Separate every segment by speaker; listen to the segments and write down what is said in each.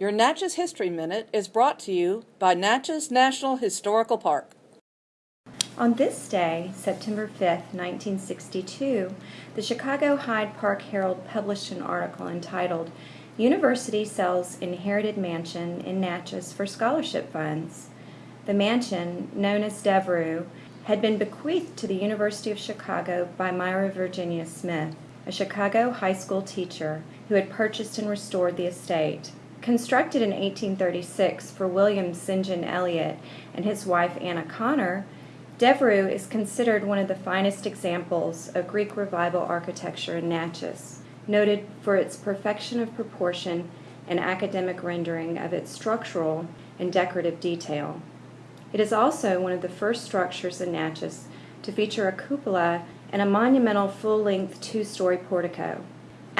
Speaker 1: Your Natchez History Minute is brought to you by Natchez National Historical Park.
Speaker 2: On this day, September 5, 1962, the Chicago Hyde Park Herald published an article entitled University Sells Inherited Mansion in Natchez for Scholarship Funds. The mansion, known as Devereux, had been bequeathed to the University of Chicago by Myra Virginia Smith, a Chicago high school teacher who had purchased and restored the estate. Constructed in 1836 for William St. John Elliot and his wife Anna Connor, Devereux is considered one of the finest examples of Greek Revival architecture in Natchez, noted for its perfection of proportion and academic rendering of its structural and decorative detail. It is also one of the first structures in Natchez to feature a cupola and a monumental full-length two-story portico.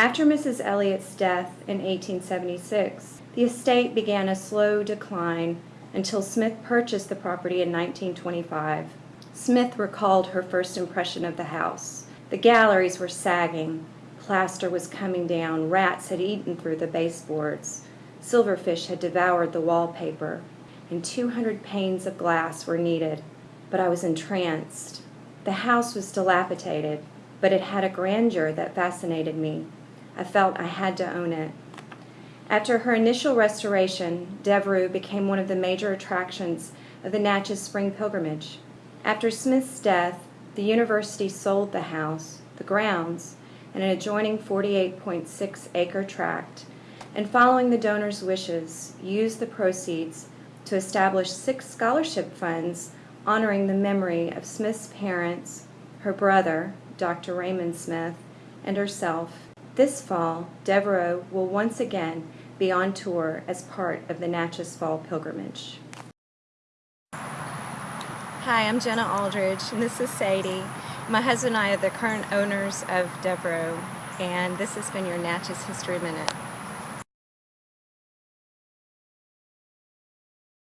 Speaker 2: After Mrs. Elliot's death in 1876, the estate began a slow decline until Smith purchased the property in 1925. Smith recalled her first impression of the house. The galleries were sagging, plaster was coming down, rats had eaten through the baseboards, silverfish had devoured the wallpaper and 200 panes of glass were needed. But I was entranced. The house was dilapidated, but it had a grandeur that fascinated me. I felt I had to own it. After her initial restoration, Devereux became one of the major attractions of the Natchez Spring Pilgrimage. After Smith's death, the university sold the house, the grounds, and an adjoining 48.6 acre tract, and following the donor's wishes, used the proceeds to establish six scholarship funds honoring the memory of Smith's parents, her brother, Dr. Raymond Smith, and herself. This fall, Devereux will once again be on tour as part of the Natchez Fall Pilgrimage.
Speaker 3: Hi, I'm Jenna Aldridge, and this is Sadie. My husband and I are the current owners of Devereux, and this has been your Natchez History Minute.